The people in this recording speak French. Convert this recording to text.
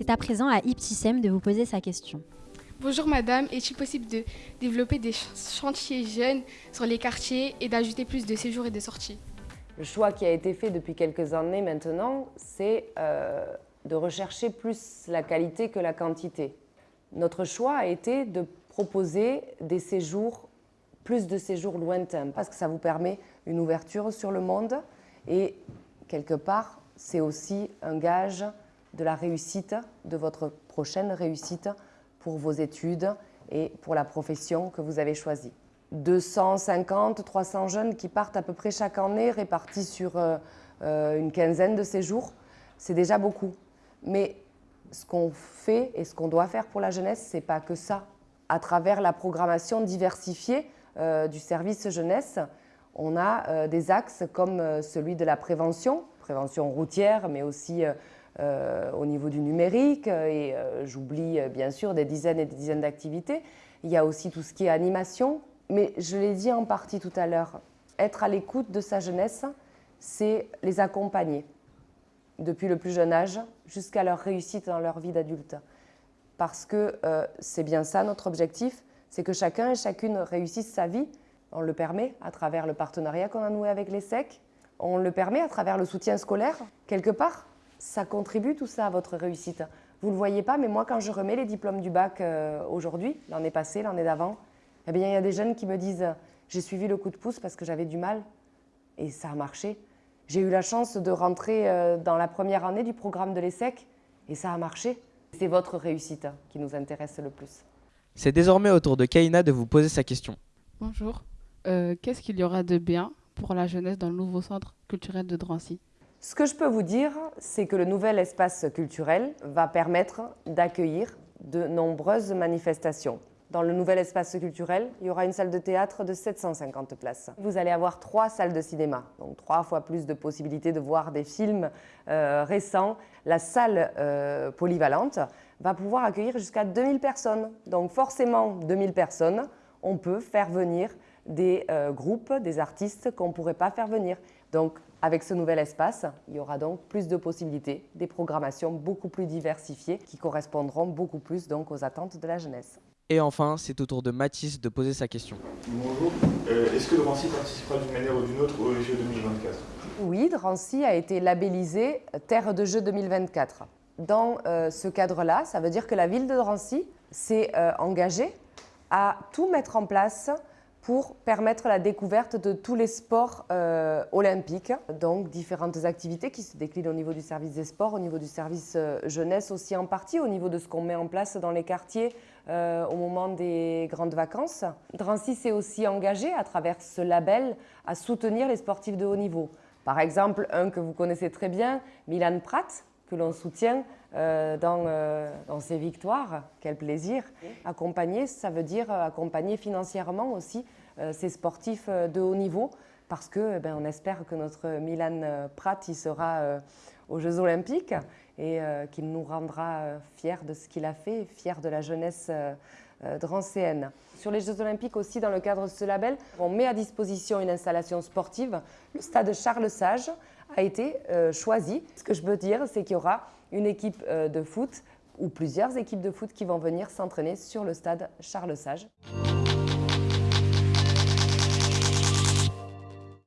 est à présent à Ipsissem de vous poser sa question. Bonjour madame, est-il possible de développer des chantiers jeunes sur les quartiers et d'ajouter plus de séjours et de sorties? Le choix qui a été fait depuis quelques années maintenant, c'est euh, de rechercher plus la qualité que la quantité. Notre choix a été de proposer des séjours, plus de séjours lointains, parce que ça vous permet une ouverture sur le monde et quelque part, c'est aussi un gage de la réussite, de votre prochaine réussite pour vos études et pour la profession que vous avez choisie. 250, 300 jeunes qui partent à peu près chaque année, répartis sur euh, euh, une quinzaine de séjours, c'est déjà beaucoup. Mais ce qu'on fait et ce qu'on doit faire pour la jeunesse, c'est pas que ça. À travers la programmation diversifiée euh, du service jeunesse, on a des axes comme celui de la prévention, prévention routière, mais aussi au niveau du numérique, et euh, j'oublie euh, bien sûr des dizaines et des dizaines d'activités. Il y a aussi tout ce qui est animation, mais je l'ai dit en partie tout à l'heure, être à l'écoute de sa jeunesse, c'est les accompagner depuis le plus jeune âge jusqu'à leur réussite dans leur vie d'adulte. Parce que c'est bien ça notre objectif, c'est que chacun et chacune réussisse sa vie. On le permet à travers le partenariat qu'on a noué avec les SEC, on le permet à travers le soutien scolaire, quelque part ça contribue tout ça à votre réussite. Vous ne le voyez pas, mais moi, quand je remets les diplômes du bac euh, aujourd'hui, l'année passée, l'année d'avant, eh bien, il y a des jeunes qui me disent « j'ai suivi le coup de pouce parce que j'avais du mal et ça a marché. J'ai eu la chance de rentrer euh, dans la première année du programme de l'ESSEC et ça a marché. C'est votre réussite qui nous intéresse le plus. C'est désormais au tour de Kaina de vous poser sa question. Bonjour. Euh, qu'est-ce qu'il y aura de bien pour la jeunesse dans le nouveau centre culturel de Drancy? Ce que je peux vous dire, c'est que le nouvel espace culturel va permettre d'accueillir de nombreuses manifestations. Dans le nouvel espace culturel, il y aura une salle de théâtre de 750 places. Vous allez avoir trois salles de cinéma, donc trois fois plus de possibilités de voir des films euh, récents. La salle euh, polyvalente va pouvoir accueillir jusqu'à 2000 personnes. Donc forcément, 2000 personnes, on peut faire venir des euh, groupes, des artistes qu'on ne pourrait pas faire venir. Donc avec ce nouvel espace, il y aura donc plus de possibilités, des programmations beaucoup plus diversifiées qui correspondront beaucoup plus donc aux attentes de la jeunesse. Et enfin, c'est au tour de Mathis de poser sa question. Bonjour. Euh, est-ce que Drancy participera d'une manière ou d'une autre aux Jeux 2024 Oui, Drancy a été labellisé Terre de Jeux 2024. Dans euh, ce cadre-là, ça veut dire que la ville de Drancy s'est euh, engagée à tout mettre en place pour permettre la découverte de tous les sports euh, olympiques. Donc différentes activités qui se déclinent au niveau du service des sports, au niveau du service euh, jeunesse aussi en partie, au niveau de ce qu'on met en place dans les quartiers euh, au moment des grandes vacances. Drancy s'est aussi engagé à travers ce label à soutenir les sportifs de haut niveau. Par exemple, un que vous connaissez très bien, Milan Pratt, que l'on soutient dans, dans, ses victoires. Quel plaisir. Accompagner, ça veut dire accompagner financièrement aussi euh, ces sportifs euh, de haut niveau parce que eh ben, espère que notre Milan euh, Pratt il sera aux Jeux Olympiques et qu'il nous rendra fiers de ce qu'il a fait, fiers de la jeunesse drancéenne. Sur les Jeux Olympiques aussi, dans le cadre de ce label, on met à disposition une installation sportive. Le stade Charles Sage a été choisi. Ce que je veux dire, c'est qu'il y aura une équipe de foot ou plusieurs équipes de foot qui vont venir s'entraîner sur le stade Charles Sage.